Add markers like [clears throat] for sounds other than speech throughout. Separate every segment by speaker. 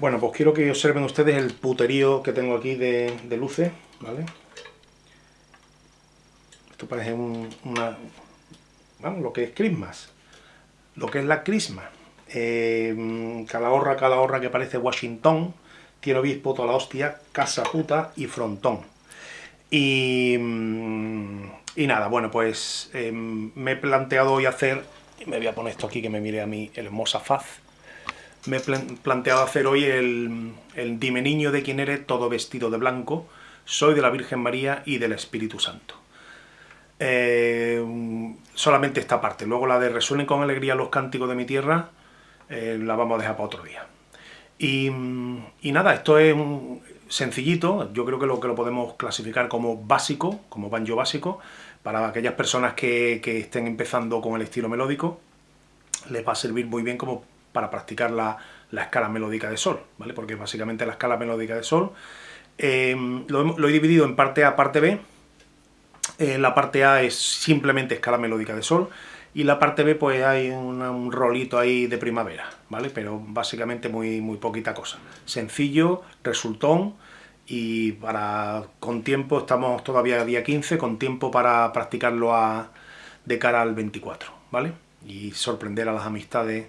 Speaker 1: Bueno, pues quiero que observen ustedes el puterío que tengo aquí de, luces, ¿vale? Esto parece un, una... Vamos, lo que es Christmas. Lo que es la Christmas. Eh, calahorra, calahorra que parece Washington, tiene obispo toda la hostia, casa puta y frontón. Y, mm, y nada, bueno, pues em, me he planteado hoy hacer, me voy a poner esto aquí que me mire a mí hermosa faz, me he planteado hacer hoy el, Dime niño de quién eres, todo vestido de blanco, soy de la Virgen María y del Espíritu Santo. Eh, solamente esta parte, luego la de resuenen con alegría los cánticos de mi tierra, eh, la vamos a dejar para otro día. Y, nada, esto es un sencillito, yo creo que lo que lo podemos clasificar como básico, como banjo básico, para aquellas personas que, que estén empezando con el estilo melódico, les va a servir muy bien como para practicar la, escala melódica de sol, ¿vale? Porque básicamente la escala melódica de sol em, lo, he dividido en parte A, parte B. Eh, la parte A es simplemente escala melódica de sol y la parte B pues hay un rolito ahí de primavera, ¿vale? Pero básicamente muy, muy poquita cosa. Sencillo, resultón y para con tiempo, estamos todavía día 15, con tiempo para practicarlo de cara al 24, ¿vale? Y sorprender a las amistades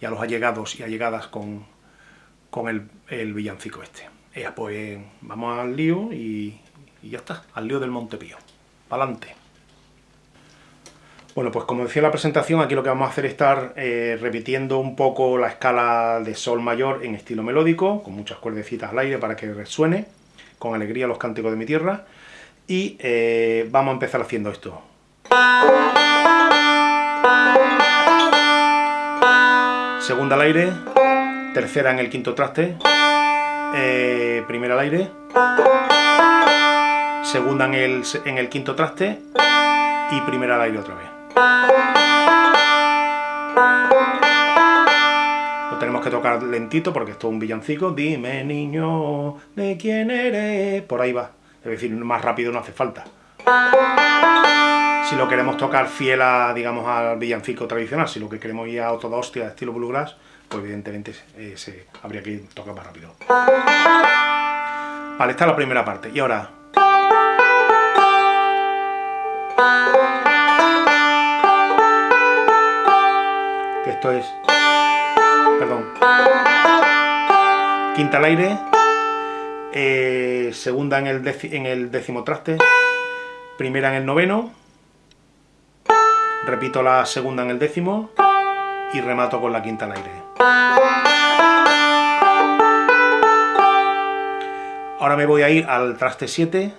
Speaker 1: y a los allegados y allegadas con, con el, villancico este. Pues vamos al lío y, ya está, al lío del Montepío. ¡Pa'lante! Bueno, pues como decía en la presentación, aquí lo que vamos a hacer es estar eh, repitiendo un poco la escala de sol mayor en estilo melódico, con muchas cuerdecitas al aire para que resuene con alegría los cánticos de mi tierra, y eh, vamos a empezar haciendo esto. Segunda al aire, tercera en el quinto traste, eh, primera al aire, segunda en el, en el quinto traste y primera al aire otra vez. Lo tenemos que tocar lentito porque esto es un villancico. Dime niño, ¿de quién eres? Por ahí va. Es decir, más rápido no hace falta. Si lo queremos tocar fiel a, digamos, al villancico tradicional, si lo que queremos ir a de estilo bluegrass, pues evidentemente eh, se, habría que tocar más rápido. Vale, esta es la primera parte. Y ahora... Esto es... Perdón. Quinta al aire. Eh, segunda en el décimo traste. Primera en el noveno repito la segunda en el décimo y remato con la quinta al aire. Ahora me voy a ir al traste 7.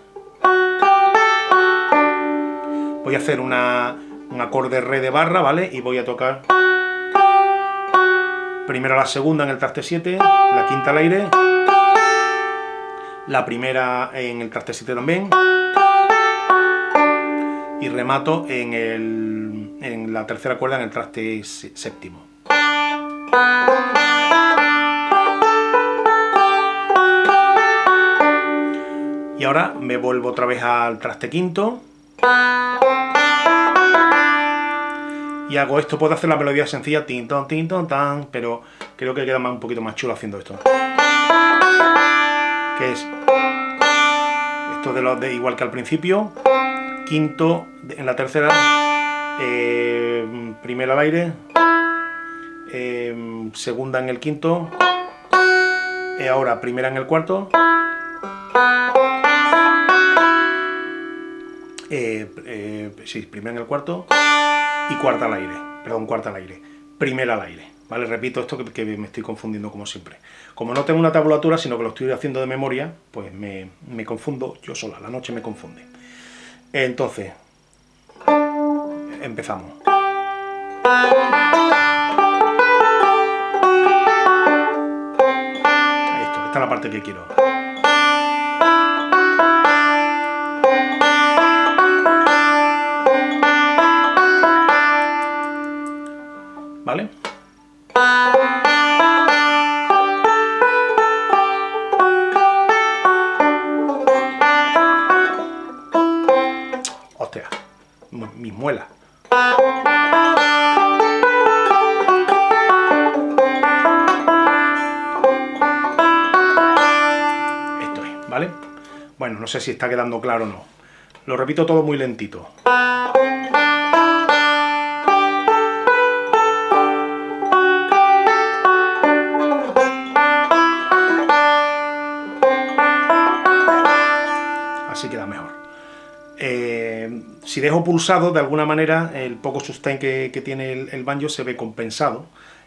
Speaker 1: Voy a hacer una, un acorde re de barra, ¿vale? Y voy a tocar primero la segunda en el traste 7, la quinta al aire, la primera en el traste 7 también, y remato en el en la tercera cuerda en el traste séptimo. Y ahora me vuelvo otra vez al traste quinto. Y hago esto, puedo hacer la melodía sencilla, tin ton, tin ton, tan, pero creo que queda más, un poquito más chulo haciendo esto. Que es esto de, lo, de igual que al principio, quinto en la tercera, eh, primera al aire, eh, segunda en el quinto, y ahora primera en el cuarto, eh, sí, primera en el cuarto, y cuarta al aire, perdón, cuarta al aire, primera al aire. ¿Vale? Repito esto que, me estoy confundiendo como siempre. Como no tengo una tabulatura, sino que lo estoy haciendo de memoria, pues me, me confundo yo sola, la noche me confunde. Entonces, empezamos. Esto, esta es la parte que quiero. ¿Vale? Hostia, mis muelas. No sé si está quedando claro o no. Lo repito todo muy lentito. Así queda mejor. Eh, si dejo pulsado, de alguna manera, el poco sustain que, tiene el, banjo se ve compensado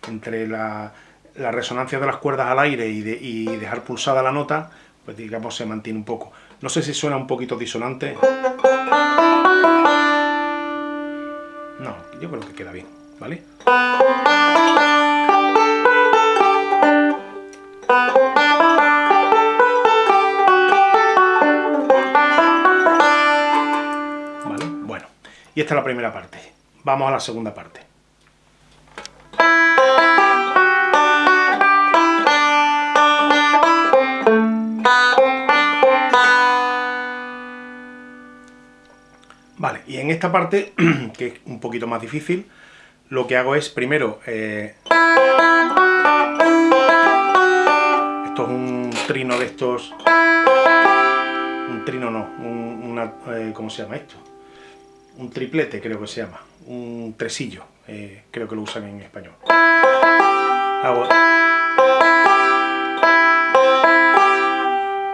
Speaker 1: entre la, resonancia de las cuerdas al aire y dejar pulsada la nota, pues digamos se mantiene un poco. No sé si suena un poquito disonante. No, yo creo que queda bien, ¿vale? ¿Vale? Bueno, y esta es la primera parte. Vamos a la segunda parte. Y en esta parte, [clears throat] que es un poquito más difícil, lo que hago es primero... Eh, esto es un trino de estos... Un trino no, un, eh, ¿cómo se llama esto? Un triplete creo que se llama, un tresillo, eh, creo que lo usan en español.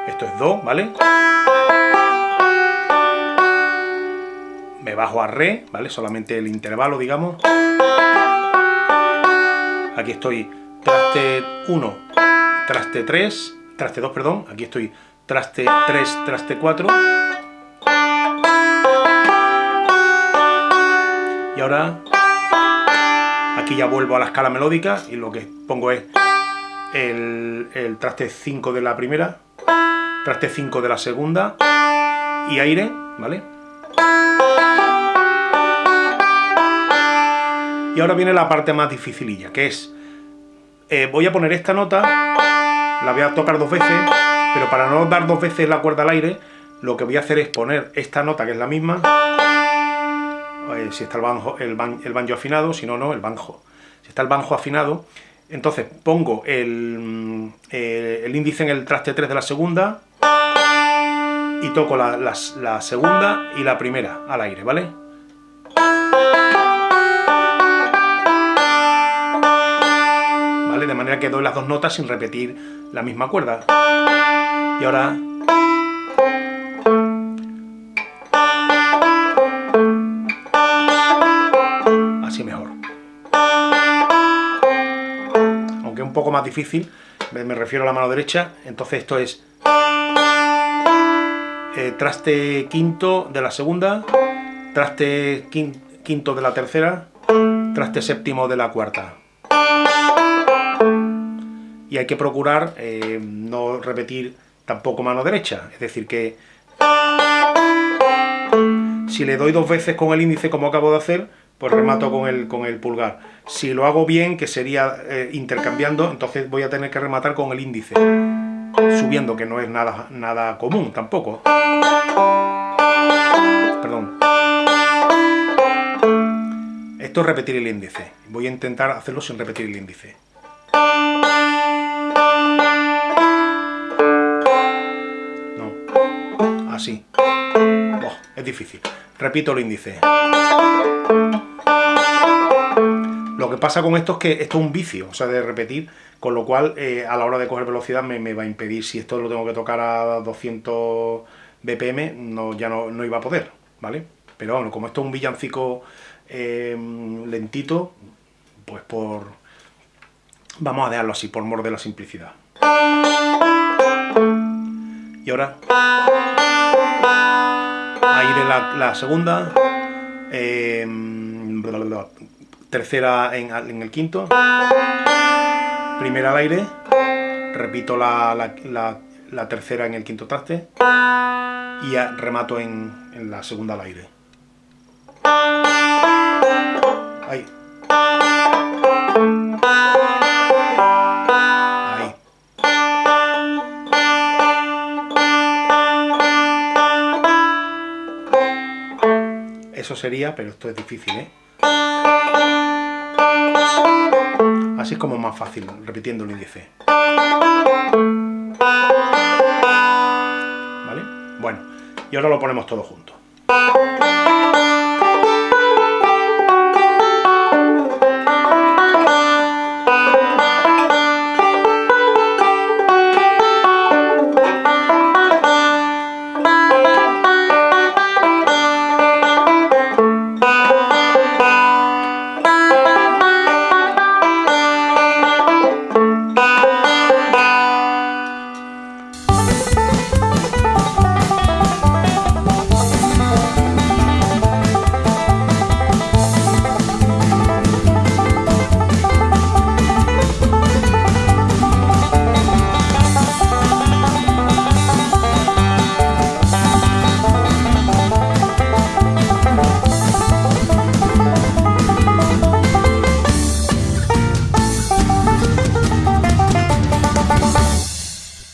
Speaker 1: Esto es Do, ¿vale? Me bajo a Re, ¿vale? Solamente el intervalo, digamos. Aquí estoy traste 1, traste 3, traste 2, perdón. Aquí estoy traste 3, traste 4. Y ahora aquí ya vuelvo a la escala melódica y lo que pongo es el, el traste 5 de la primera, traste 5 de la segunda y aire, ¿vale? Y ahora viene la parte más dificililla, que es, eh, voy a poner esta nota, la voy a tocar dos veces, pero para no dar dos veces la cuerda al aire, lo que voy a hacer es poner esta nota, que es la misma, eh, si está el banjo, el, banjo afinado, si no, no, el banjo. Si está el banjo afinado, entonces pongo el, eh, índice en el traste 3 de la segunda, y toco la segunda y la primera al aire, ¿vale? De manera que doy las dos notas sin repetir la misma cuerda. Y ahora... Así mejor. Aunque un poco más difícil, me refiero a la mano derecha, entonces esto es... Eh, traste quinto de la segunda, traste quinto de la tercera, traste séptimo de la cuarta y hay que procurar eh, no repetir tampoco mano derecha, es decir que si le doy dos veces con el índice como acabo de hacer, pues remato con el, con el pulgar. Si lo hago bien, que sería eh, intercambiando, entonces voy a tener que rematar con el índice, subiendo, que no es nada, nada común tampoco. Perdón. Esto es repetir el índice. Voy a intentar hacerlo sin repetir el índice. Así. es difícil. Repito el índice. Lo que pasa con esto es que esto es un vicio, o sea, de repetir, con lo cual eh, a la hora de coger velocidad me, va a impedir, si esto lo tengo que tocar a 200 BPM, no, ya no, iba a poder, ¿vale? Pero bueno, como esto es un villancico eh, lentito, pues por... Vamos a dejarlo así, por mor de la simplicidad. Y ahora aire la, la segunda, eh, tercera en, el quinto, primera al aire, repito la, la, la, tercera en el quinto traste y remato en, en la segunda al aire. Ahí. Eso sería, pero esto es difícil, ¿eh? Así es como más fácil, repitiendo el índice. ¿Vale? Bueno, y ahora lo ponemos todo junto.